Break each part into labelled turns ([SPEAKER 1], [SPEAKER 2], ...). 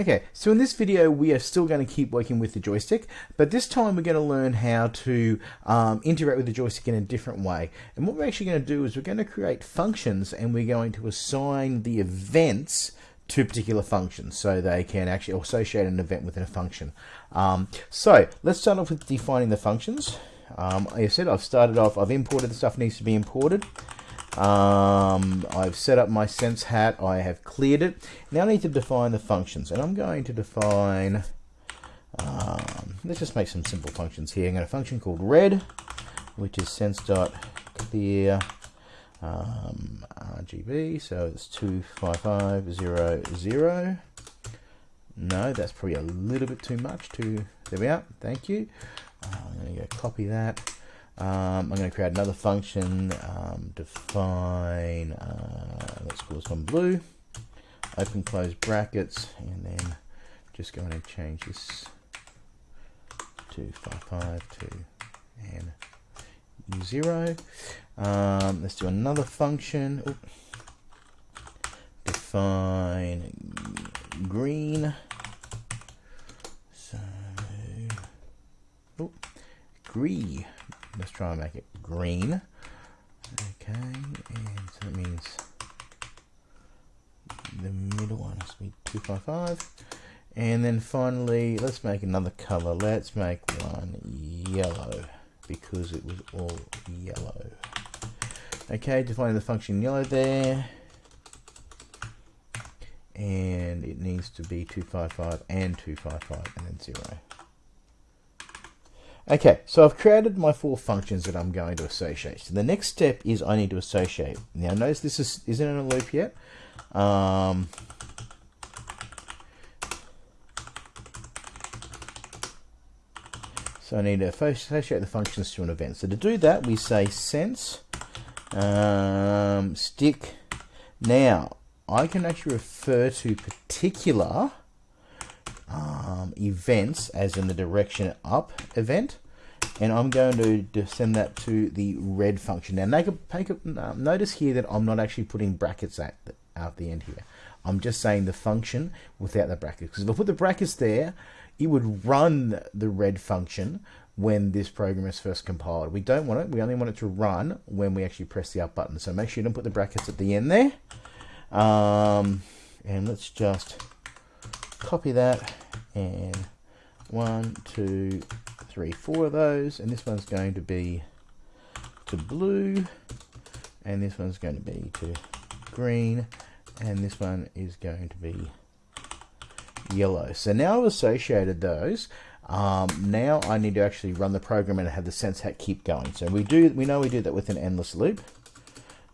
[SPEAKER 1] Okay, so in this video we are still going to keep working with the joystick, but this time we're going to learn how to um, interact with the joystick in a different way. And what we're actually going to do is we're going to create functions and we're going to assign the events to particular functions so they can actually associate an event within a function. Um, so let's start off with defining the functions. Um, like I said, I've started off, I've imported the stuff needs to be imported. Um, I've set up my sense hat. I have cleared it. Now I need to define the functions. And I'm going to define, um, let's just make some simple functions here. I'm going to function called red, which is sense.clear um, RGB. So it's 25500. No, that's probably a little bit too much. To, there we are. Thank you. Uh, I'm going to go copy that. Um, I'm going to create another function, um, define, uh, let's call this one blue, open close brackets, and then just going to change this to 55 to and 0. Um, let's do another function. Oop. Define green. So, oh, green. Let's try and make it green. Okay, and so that means the middle one has to be 255. And then finally, let's make another color. Let's make one yellow because it was all yellow. Okay, defining the function yellow there. And it needs to be 255 and 255 and then 0. Okay, so I've created my four functions that I'm going to associate. So the next step is I need to associate. Now notice this is, isn't in a loop yet. Um, so I need to associate the functions to an event. So to do that, we say sense um, stick. Now, I can actually refer to particular um, events as in the direction up event and I'm going to send that to the red function. Now make a, make a, uh, notice here that I'm not actually putting brackets at the, at the end here. I'm just saying the function without the brackets because if I put the brackets there it would run the red function when this program is first compiled. We don't want it, we only want it to run when we actually press the up button. So make sure you don't put the brackets at the end there. Um, and let's just copy that and one, two, three, four of those, and this one's going to be to blue, and this one's going to be to green, and this one is going to be yellow. So now I've associated those. Um, now I need to actually run the program and have the sense hat keep going. So we do, we know we do that with an endless loop.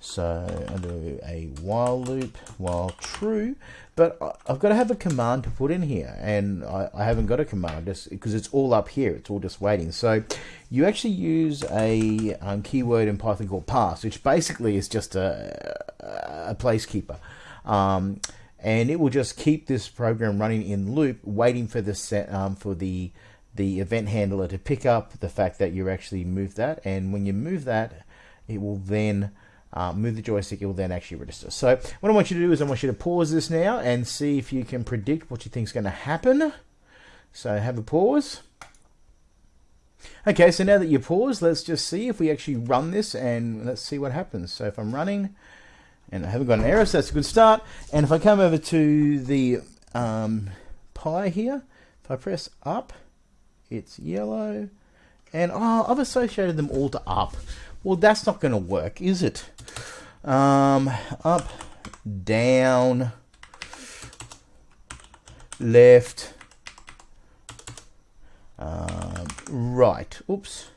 [SPEAKER 1] So I do a while loop while true, but I've got to have a command to put in here, and I, I haven't got a command just because it's all up here. It's all just waiting. So you actually use a um, keyword in Python called pass, which basically is just a, a placekeeper. Um, and it will just keep this program running in loop, waiting for the set um, for the the event handler to pick up the fact that you actually moved that, and when you move that, it will then uh, move the joystick, it will then actually register. So what I want you to do is I want you to pause this now and see if you can predict what you think is going to happen. So have a pause. Okay, so now that you pause, let's just see if we actually run this and let's see what happens. So if I'm running and I haven't got an error, so that's a good start. And if I come over to the um, Pi here, if I press up, it's yellow. And oh, I've associated them all to up. Well, that's not going to work, is it? Um, up, down, left, um, right. Oops.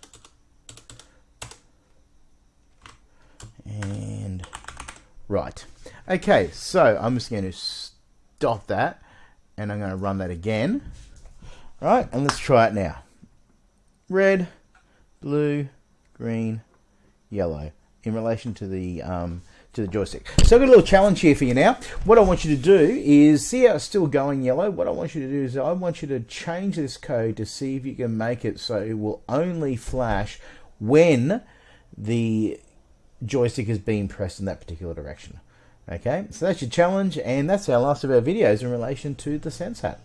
[SPEAKER 1] And right. Okay, so I'm just going to stop that and I'm going to run that again. Right, and let's try it now. Red, blue, green, yellow in relation to the um, to the joystick. So I've got a little challenge here for you now. What I want you to do is see how it's still going yellow. What I want you to do is I want you to change this code to see if you can make it so it will only flash when the joystick is being pressed in that particular direction. Okay, so that's your challenge, and that's our last of our videos in relation to the sense hat.